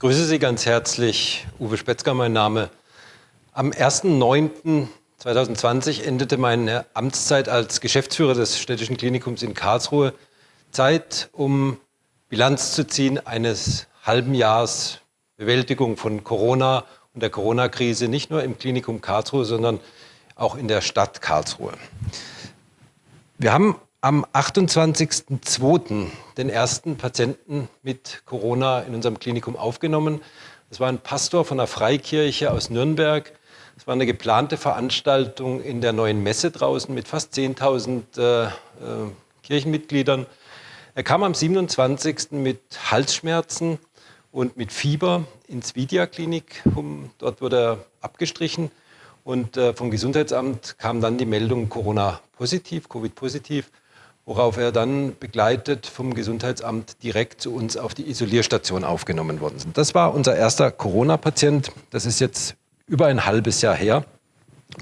grüße Sie ganz herzlich. Uwe Spetzger, mein Name. Am 1.9.2020 endete meine Amtszeit als Geschäftsführer des Städtischen Klinikums in Karlsruhe. Zeit, um Bilanz zu ziehen eines halben Jahres Bewältigung von Corona und der Corona-Krise, nicht nur im Klinikum Karlsruhe, sondern auch in der Stadt Karlsruhe. Wir haben am 28.02. den ersten Patienten mit Corona in unserem Klinikum aufgenommen. Das war ein Pastor von der Freikirche aus Nürnberg. Es war eine geplante Veranstaltung in der neuen Messe draußen mit fast 10.000 äh, äh, Kirchenmitgliedern. Er kam am 27. mit Halsschmerzen und mit Fieber ins Vidia-Klinik. Dort wurde er abgestrichen und äh, vom Gesundheitsamt kam dann die Meldung Corona-positiv, Covid-positiv worauf er dann begleitet vom Gesundheitsamt direkt zu uns auf die Isolierstation aufgenommen worden ist. Das war unser erster Corona-Patient. Das ist jetzt über ein halbes Jahr her.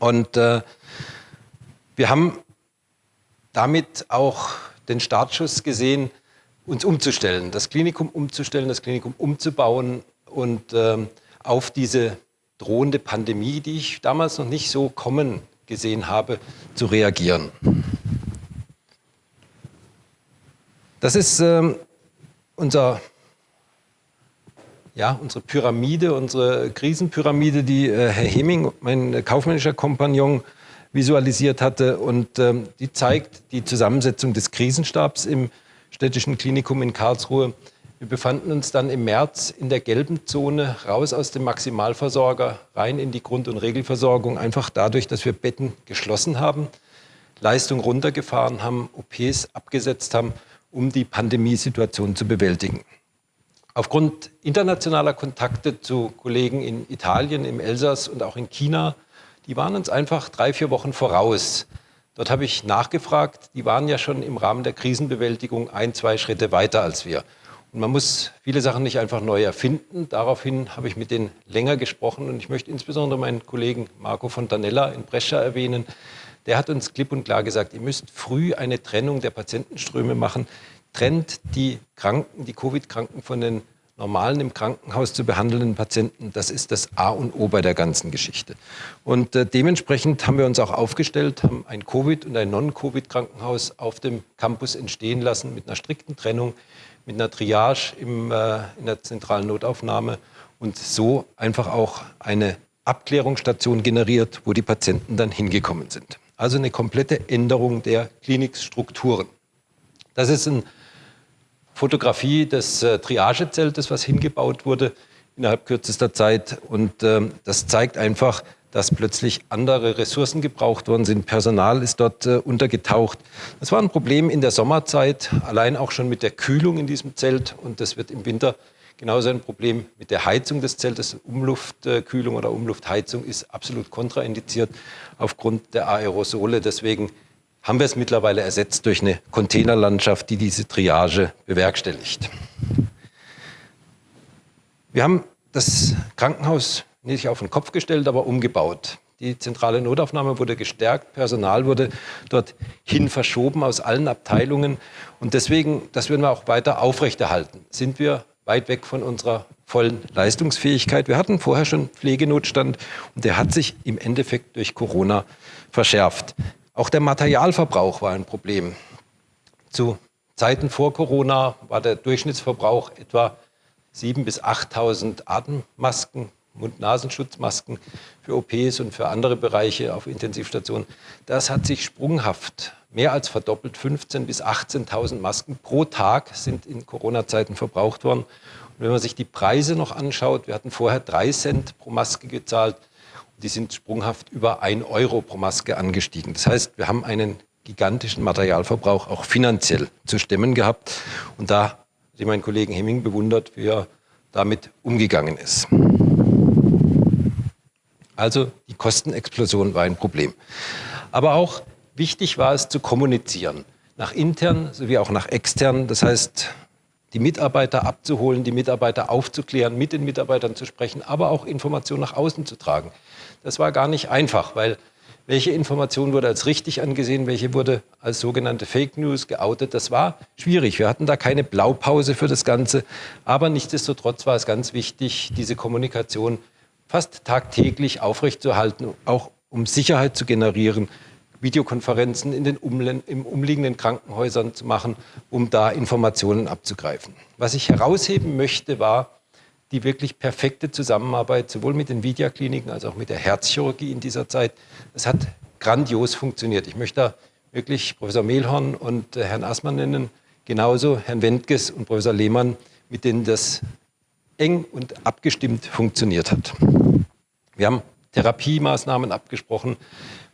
Und äh, wir haben damit auch den Startschuss gesehen, uns umzustellen, das Klinikum umzustellen, das Klinikum umzubauen und äh, auf diese drohende Pandemie, die ich damals noch nicht so kommen gesehen habe, zu reagieren. Das ist ähm, unser, ja, unsere Pyramide, unsere Krisenpyramide, die äh, Herr Heming, mein kaufmännischer Kompagnon, visualisiert hatte. Und ähm, die zeigt die Zusammensetzung des Krisenstabs im städtischen Klinikum in Karlsruhe. Wir befanden uns dann im März in der gelben Zone, raus aus dem Maximalversorger, rein in die Grund- und Regelversorgung, einfach dadurch, dass wir Betten geschlossen haben, Leistung runtergefahren haben, OPs abgesetzt haben um die Pandemiesituation zu bewältigen. Aufgrund internationaler Kontakte zu Kollegen in Italien, im Elsass und auch in China, die waren uns einfach drei, vier Wochen voraus. Dort habe ich nachgefragt, die waren ja schon im Rahmen der Krisenbewältigung ein, zwei Schritte weiter als wir. Und man muss viele Sachen nicht einfach neu erfinden. Daraufhin habe ich mit denen länger gesprochen und ich möchte insbesondere meinen Kollegen Marco Fontanella in Brescia erwähnen, der hat uns klipp und klar gesagt, ihr müsst früh eine Trennung der Patientenströme machen. Trennt die Kranken, die Covid-Kranken von den normalen im Krankenhaus zu behandelnden Patienten. Das ist das A und O bei der ganzen Geschichte. Und äh, dementsprechend haben wir uns auch aufgestellt, haben ein Covid- und ein Non-Covid-Krankenhaus auf dem Campus entstehen lassen mit einer strikten Trennung, mit einer Triage im, äh, in der zentralen Notaufnahme und so einfach auch eine Abklärungsstation generiert, wo die Patienten dann hingekommen sind. Also eine komplette Änderung der Klinikstrukturen. Das ist eine Fotografie des äh, Triagezeltes, was hingebaut wurde innerhalb kürzester Zeit. Und äh, das zeigt einfach, dass plötzlich andere Ressourcen gebraucht worden sind. Personal ist dort äh, untergetaucht. Das war ein Problem in der Sommerzeit, allein auch schon mit der Kühlung in diesem Zelt. Und das wird im Winter Genauso ein Problem mit der Heizung des Zeltes. Umluftkühlung oder Umluftheizung ist absolut kontraindiziert aufgrund der Aerosole. Deswegen haben wir es mittlerweile ersetzt durch eine Containerlandschaft, die diese Triage bewerkstelligt. Wir haben das Krankenhaus nicht auf den Kopf gestellt, aber umgebaut. Die zentrale Notaufnahme wurde gestärkt, Personal wurde dorthin verschoben aus allen Abteilungen. Und deswegen, das würden wir auch weiter aufrechterhalten, sind wir weit weg von unserer vollen Leistungsfähigkeit. Wir hatten vorher schon Pflegenotstand und der hat sich im Endeffekt durch Corona verschärft. Auch der Materialverbrauch war ein Problem. Zu Zeiten vor Corona war der Durchschnittsverbrauch etwa 7.000 bis 8.000 Atemmasken, Mund-Nasenschutzmasken für OPs und für andere Bereiche auf Intensivstationen. Das hat sich sprunghaft mehr als verdoppelt. 15.000 bis 18.000 Masken pro Tag sind in Corona-Zeiten verbraucht worden. Und wenn man sich die Preise noch anschaut, wir hatten vorher drei Cent pro Maske gezahlt. Die sind sprunghaft über ein Euro pro Maske angestiegen. Das heißt, wir haben einen gigantischen Materialverbrauch auch finanziell zu stemmen gehabt. Und da habe ich meinen Kollegen Hemming bewundert, wie er damit umgegangen ist. Also die Kostenexplosion war ein Problem. Aber auch Wichtig war es zu kommunizieren, nach intern sowie auch nach extern. Das heißt, die Mitarbeiter abzuholen, die Mitarbeiter aufzuklären, mit den Mitarbeitern zu sprechen, aber auch Informationen nach außen zu tragen. Das war gar nicht einfach, weil welche Information wurde als richtig angesehen, welche wurde als sogenannte Fake News geoutet. Das war schwierig. Wir hatten da keine Blaupause für das Ganze. Aber nichtsdestotrotz war es ganz wichtig, diese Kommunikation fast tagtäglich aufrechtzuerhalten, auch um Sicherheit zu generieren, Videokonferenzen in den umliegenden Krankenhäusern zu machen, um da Informationen abzugreifen. Was ich herausheben möchte, war die wirklich perfekte Zusammenarbeit, sowohl mit den Vidia-Kliniken als auch mit der Herzchirurgie in dieser Zeit. Es hat grandios funktioniert. Ich möchte da wirklich Professor Mehlhorn und äh, Herrn Assmann nennen, genauso Herrn Wendges und Professor Lehmann, mit denen das eng und abgestimmt funktioniert hat. Wir haben Therapiemaßnahmen abgesprochen,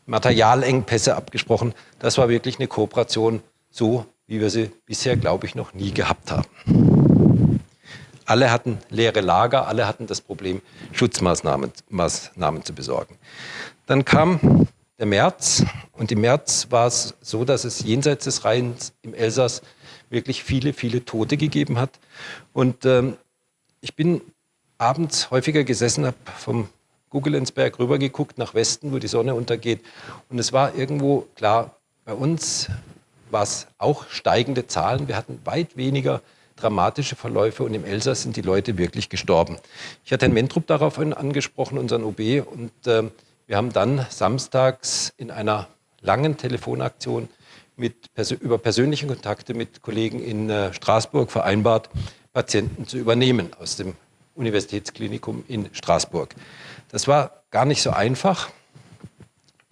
Materialengpässe abgesprochen. Das war wirklich eine Kooperation, so wie wir sie bisher, glaube ich, noch nie gehabt haben. Alle hatten leere Lager, alle hatten das Problem, Schutzmaßnahmen Maßnahmen zu besorgen. Dann kam der März und im März war es so, dass es jenseits des Rheins im Elsass wirklich viele, viele Tote gegeben hat. Und ähm, ich bin abends häufiger gesessen, habe vom Guggelensberg rübergeguckt nach Westen, wo die Sonne untergeht. Und es war irgendwo klar, bei uns war es auch steigende Zahlen. Wir hatten weit weniger dramatische Verläufe und im Elsass sind die Leute wirklich gestorben. Ich hatte Herrn Mentrup daraufhin angesprochen, unseren OB, und äh, wir haben dann samstags in einer langen Telefonaktion mit, über persönliche Kontakte mit Kollegen in äh, Straßburg vereinbart, Patienten zu übernehmen aus dem Universitätsklinikum in Straßburg. Das war gar nicht so einfach.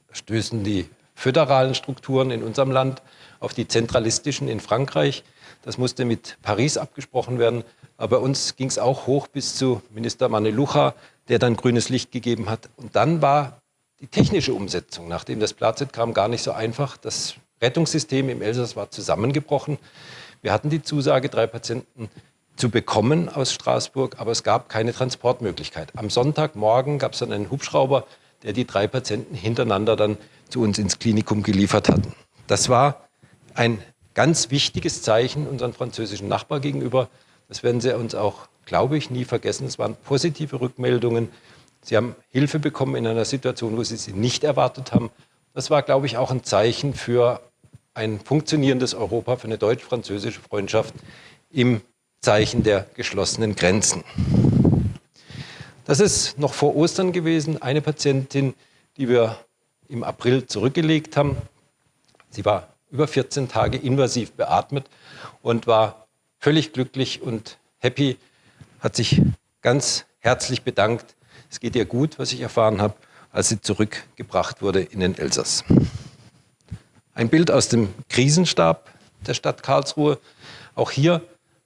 Da stößen die föderalen Strukturen in unserem Land auf die zentralistischen in Frankreich. Das musste mit Paris abgesprochen werden. Aber bei uns ging es auch hoch bis zu Minister Manelucha, der dann grünes Licht gegeben hat. Und dann war die technische Umsetzung, nachdem das Plazet kam, gar nicht so einfach. Das Rettungssystem im Elsass war zusammengebrochen. Wir hatten die Zusage, drei Patienten zu bekommen aus Straßburg, aber es gab keine Transportmöglichkeit. Am Sonntagmorgen gab es dann einen Hubschrauber, der die drei Patienten hintereinander dann zu uns ins Klinikum geliefert hat. Das war ein ganz wichtiges Zeichen unseren französischen Nachbar gegenüber. Das werden Sie uns auch, glaube ich, nie vergessen. Es waren positive Rückmeldungen. Sie haben Hilfe bekommen in einer Situation, wo Sie sie nicht erwartet haben. Das war, glaube ich, auch ein Zeichen für ein funktionierendes Europa, für eine deutsch-französische Freundschaft im Zeichen der geschlossenen Grenzen. Das ist noch vor Ostern gewesen. Eine Patientin, die wir im April zurückgelegt haben. Sie war über 14 Tage invasiv beatmet und war völlig glücklich und happy, hat sich ganz herzlich bedankt. Es geht ihr gut, was ich erfahren habe, als sie zurückgebracht wurde in den Elsass. Ein Bild aus dem Krisenstab der Stadt Karlsruhe. Auch hier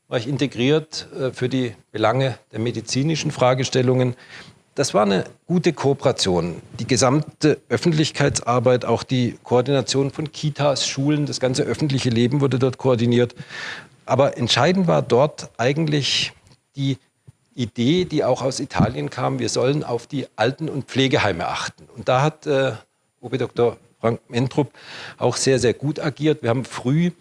war ich integriert äh, für die Belange der medizinischen Fragestellungen das war eine gute Kooperation. Die gesamte Öffentlichkeitsarbeit, auch die Koordination von Kitas, Schulen, das ganze öffentliche Leben wurde dort koordiniert. Aber entscheidend war dort eigentlich die Idee, die auch aus Italien kam, wir sollen auf die Alten- und Pflegeheime achten. Und da hat äh, OB Dr. Frank Mentrup auch sehr, sehr gut agiert. Wir haben früh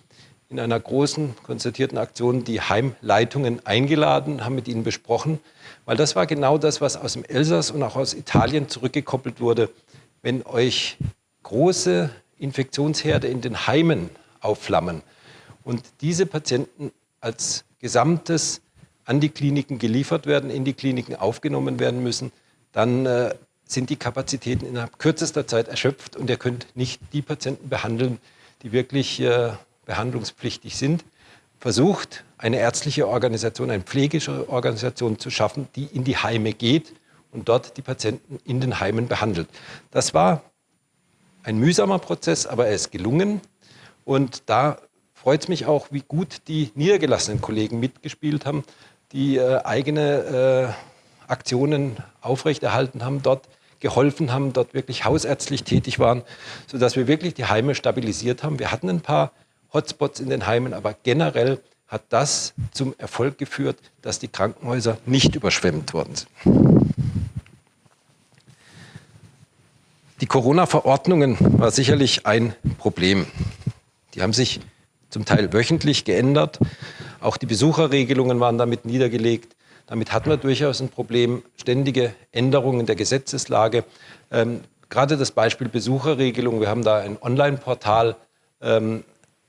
in einer großen konzertierten Aktion die Heimleitungen eingeladen, haben mit ihnen besprochen, weil das war genau das, was aus dem Elsass und auch aus Italien zurückgekoppelt wurde. Wenn euch große Infektionsherde in den Heimen aufflammen und diese Patienten als Gesamtes an die Kliniken geliefert werden, in die Kliniken aufgenommen werden müssen, dann äh, sind die Kapazitäten innerhalb kürzester Zeit erschöpft und ihr könnt nicht die Patienten behandeln, die wirklich äh, behandlungspflichtig sind, versucht, eine ärztliche Organisation, eine pflegische Organisation zu schaffen, die in die Heime geht und dort die Patienten in den Heimen behandelt. Das war ein mühsamer Prozess, aber er ist gelungen. Und da freut es mich auch, wie gut die niedergelassenen Kollegen mitgespielt haben, die äh, eigene äh, Aktionen aufrechterhalten haben, dort geholfen haben, dort wirklich hausärztlich tätig waren, sodass wir wirklich die Heime stabilisiert haben. Wir hatten ein paar Hotspots in den Heimen, aber generell hat das zum Erfolg geführt, dass die Krankenhäuser nicht überschwemmt worden sind. Die Corona-Verordnungen war sicherlich ein Problem. Die haben sich zum Teil wöchentlich geändert. Auch die Besucherregelungen waren damit niedergelegt. Damit hatten wir durchaus ein Problem. Ständige Änderungen der Gesetzeslage. Ähm, gerade das Beispiel Besucherregelung. Wir haben da ein Online-Portal ähm,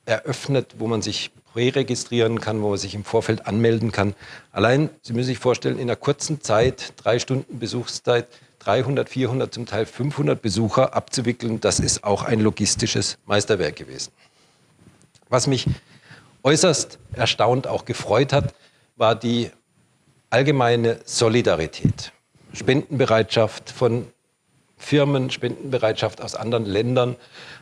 eröffnet, wo man sich präregistrieren kann, wo man sich im Vorfeld anmelden kann. Allein, Sie müssen sich vorstellen, in einer kurzen Zeit, drei Stunden Besuchszeit, 300, 400, zum Teil 500 Besucher abzuwickeln, das ist auch ein logistisches Meisterwerk gewesen. Was mich äußerst erstaunt auch gefreut hat, war die allgemeine Solidarität. Spendenbereitschaft von Firmen, Spendenbereitschaft aus anderen Ländern,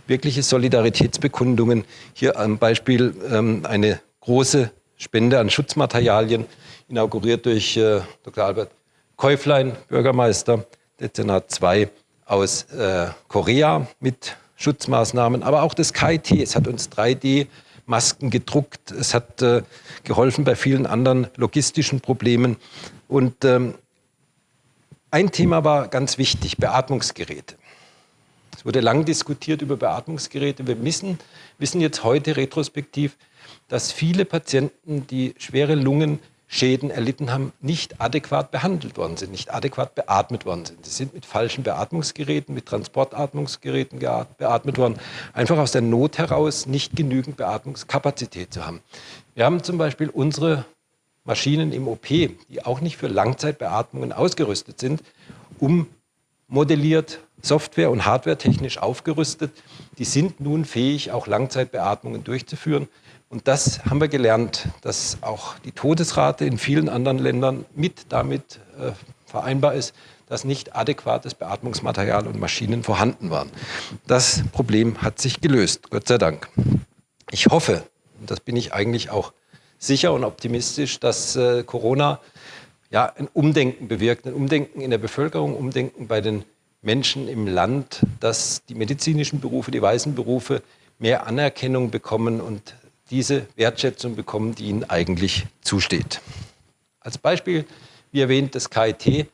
wirkliche Solidaritätsbekundungen. Hier am Beispiel ähm, eine große Spende an Schutzmaterialien, inauguriert durch äh, Dr. Albert Käuflein, Bürgermeister Dezernat 2 aus äh, Korea mit Schutzmaßnahmen, aber auch das KIT. Es hat uns 3D-Masken gedruckt. Es hat äh, geholfen bei vielen anderen logistischen Problemen. Und ähm, ein Thema war ganz wichtig, Beatmungsgeräte. Es wurde lang diskutiert über Beatmungsgeräte. Wir wissen, wissen jetzt heute retrospektiv, dass viele Patienten, die schwere Lungenschäden erlitten haben, nicht adäquat behandelt worden sind, nicht adäquat beatmet worden sind. Sie sind mit falschen Beatmungsgeräten, mit Transportatmungsgeräten beatmet worden, einfach aus der Not heraus nicht genügend Beatmungskapazität zu haben. Wir haben zum Beispiel unsere Maschinen im OP, die auch nicht für Langzeitbeatmungen ausgerüstet sind, ummodelliert, Software- und Hardware-technisch aufgerüstet. Die sind nun fähig, auch Langzeitbeatmungen durchzuführen. Und das haben wir gelernt, dass auch die Todesrate in vielen anderen Ländern mit damit äh, vereinbar ist, dass nicht adäquates Beatmungsmaterial und Maschinen vorhanden waren. Das Problem hat sich gelöst, Gott sei Dank. Ich hoffe, und das bin ich eigentlich auch sicher und optimistisch, dass äh, Corona ja, ein Umdenken bewirkt, ein Umdenken in der Bevölkerung, Umdenken bei den Menschen im Land, dass die medizinischen Berufe, die weißen Berufe mehr Anerkennung bekommen und diese Wertschätzung bekommen, die ihnen eigentlich zusteht. Als Beispiel, wie erwähnt, das KIT.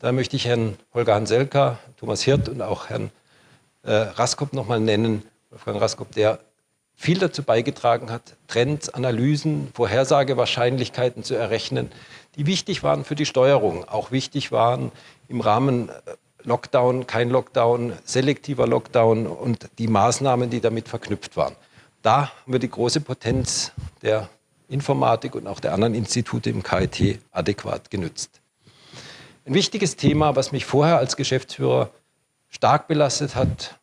Da möchte ich Herrn Holger Hanselka, Thomas Hirt und auch Herrn äh, Raskop nochmal nennen. Wolfgang Raskop, der viel dazu beigetragen hat, Trends, Analysen, Vorhersagewahrscheinlichkeiten zu errechnen, die wichtig waren für die Steuerung, auch wichtig waren im Rahmen äh, Lockdown, kein Lockdown, selektiver Lockdown und die Maßnahmen, die damit verknüpft waren. Da haben wir die große Potenz der Informatik und auch der anderen Institute im KIT adäquat genützt. Ein wichtiges Thema, was mich vorher als Geschäftsführer stark belastet hat,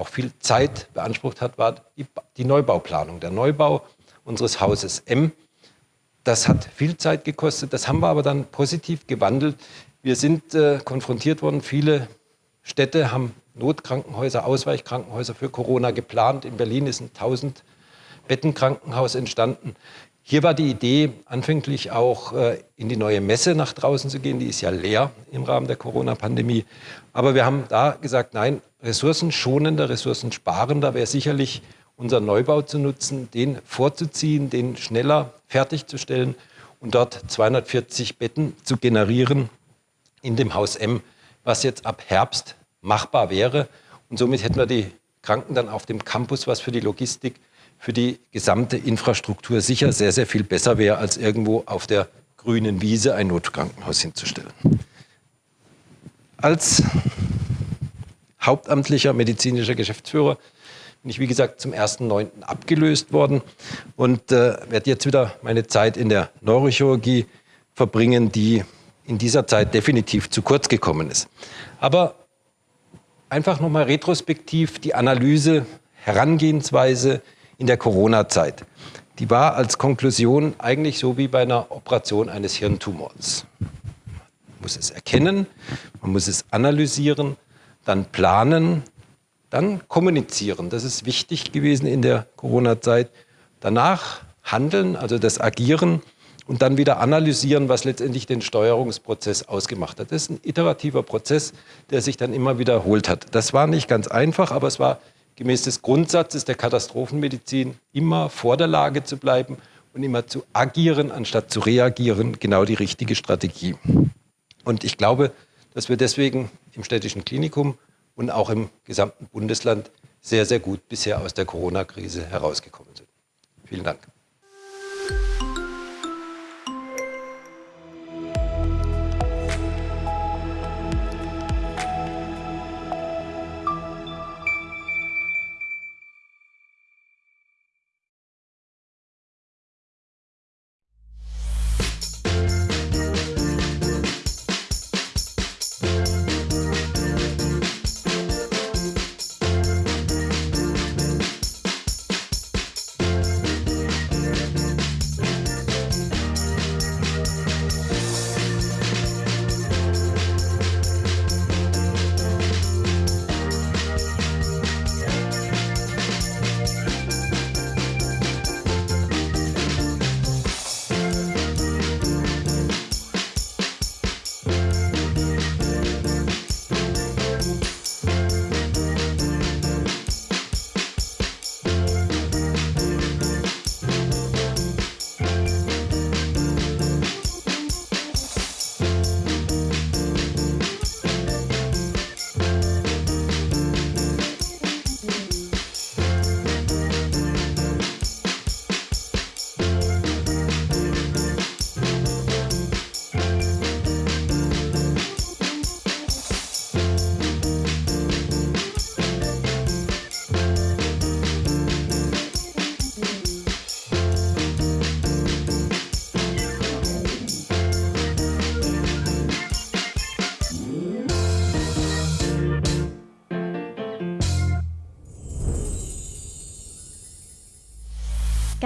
auch viel Zeit beansprucht hat, war die, die Neubauplanung, der Neubau unseres Hauses M. Das hat viel Zeit gekostet, das haben wir aber dann positiv gewandelt. Wir sind äh, konfrontiert worden, viele Städte haben Notkrankenhäuser, Ausweichkrankenhäuser für Corona geplant. In Berlin ist ein 1000 Bettenkrankenhaus entstanden. Hier war die Idee, anfänglich auch äh, in die neue Messe nach draußen zu gehen. Die ist ja leer im Rahmen der Corona-Pandemie. Aber wir haben da gesagt, nein, ressourcenschonender, ressourcensparender wäre sicherlich unser Neubau zu nutzen, den vorzuziehen, den schneller fertigzustellen und dort 240 Betten zu generieren in dem Haus M, was jetzt ab Herbst machbar wäre. Und somit hätten wir die Kranken dann auf dem Campus, was für die Logistik, für die gesamte Infrastruktur sicher sehr, sehr viel besser wäre, als irgendwo auf der grünen Wiese ein Notkrankenhaus hinzustellen. Als hauptamtlicher medizinischer Geschäftsführer bin ich, wie gesagt, zum 1.9. abgelöst worden und äh, werde jetzt wieder meine Zeit in der Neurochirurgie verbringen, die in dieser Zeit definitiv zu kurz gekommen ist. Aber einfach nochmal retrospektiv die Analyse, Herangehensweise in der Corona-Zeit. Die war als Konklusion eigentlich so wie bei einer Operation eines Hirntumors. Man muss es erkennen, man muss es analysieren, dann planen, dann kommunizieren. Das ist wichtig gewesen in der Corona-Zeit. Danach handeln, also das Agieren und dann wieder analysieren, was letztendlich den Steuerungsprozess ausgemacht hat. Das ist ein iterativer Prozess, der sich dann immer wiederholt hat. Das war nicht ganz einfach, aber es war gemäß des Grundsatzes der Katastrophenmedizin immer vor der Lage zu bleiben und immer zu agieren, anstatt zu reagieren, genau die richtige Strategie. Und ich glaube, dass wir deswegen im städtischen Klinikum und auch im gesamten Bundesland sehr, sehr gut bisher aus der Corona-Krise herausgekommen sind. Vielen Dank.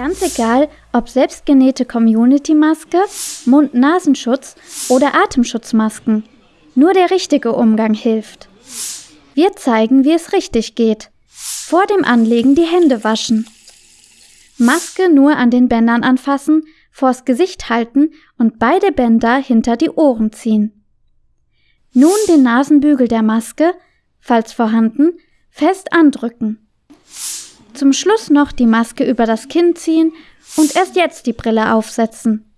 Ganz egal, ob selbstgenähte Community-Maske, Mund-Nasenschutz oder Atemschutzmasken. Nur der richtige Umgang hilft. Wir zeigen, wie es richtig geht. Vor dem Anlegen die Hände waschen. Maske nur an den Bändern anfassen, vors Gesicht halten und beide Bänder hinter die Ohren ziehen. Nun den Nasenbügel der Maske, falls vorhanden, fest andrücken. Zum Schluss noch die Maske über das Kinn ziehen und erst jetzt die Brille aufsetzen.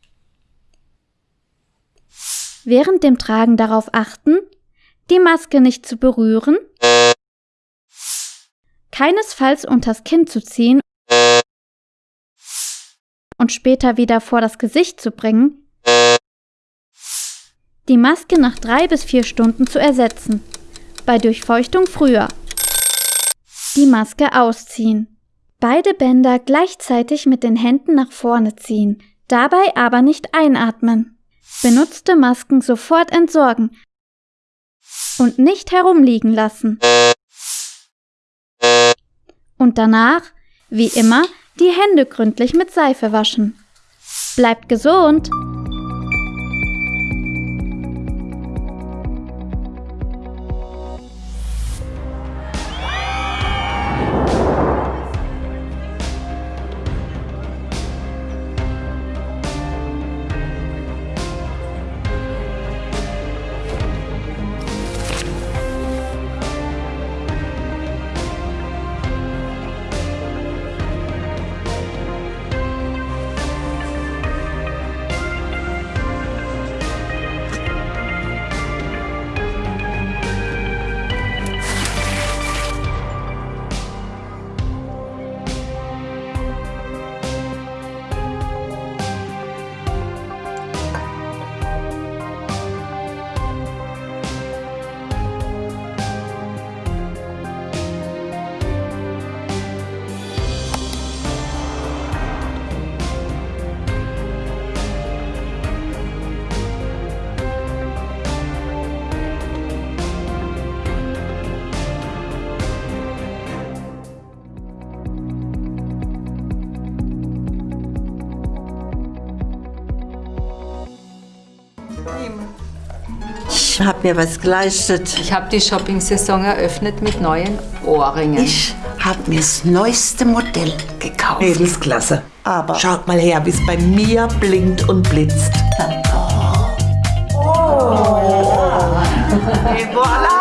Während dem Tragen darauf achten, die Maske nicht zu berühren, keinesfalls unters Kinn zu ziehen und später wieder vor das Gesicht zu bringen, die Maske nach drei bis vier Stunden zu ersetzen, bei Durchfeuchtung früher. Die Maske ausziehen. Beide Bänder gleichzeitig mit den Händen nach vorne ziehen, dabei aber nicht einatmen. Benutzte Masken sofort entsorgen und nicht herumliegen lassen. Und danach, wie immer, die Hände gründlich mit Seife waschen. Bleibt gesund! habe mir was geleistet. Ich habe die Shopping-Saison eröffnet mit neuen Ohrringen. Ich habe mir das neueste Modell gekauft. Mädelsklasse. Aber schaut mal her, wie es bei mir blinkt und blitzt. Oh. Oh. Et voilà.